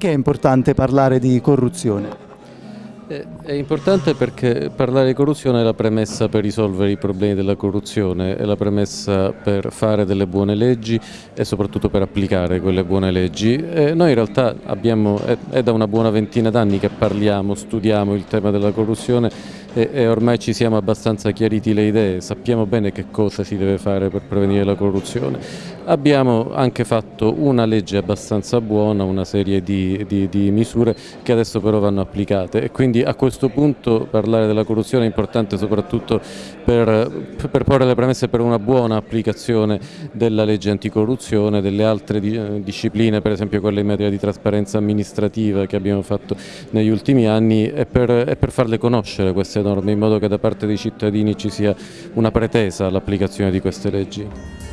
Perché è importante parlare di corruzione? È importante perché parlare di corruzione è la premessa per risolvere i problemi della corruzione, è la premessa per fare delle buone leggi e soprattutto per applicare quelle buone leggi. E noi in realtà abbiamo, è, è da una buona ventina d'anni che parliamo, studiamo il tema della corruzione e, e, ormai ci siamo abbastanza chiariti le idee, sappiamo bene che cosa si deve fare per prevenire la corruzione. Abbiamo anche fatto una legge abbastanza buona, una serie di, di, di misure che adesso però vanno applicate e quindi a questo punto parlare della corruzione è importante soprattutto per, per porre le premesse per una buona applicazione della legge anticorruzione, delle altre di, discipline, per esempio quelle in materia di trasparenza amministrativa che abbiamo fatto negli ultimi anni e per, e per farle conoscere queste norme in modo che da parte dei cittadini ci sia una pretesa all'applicazione di queste leggi.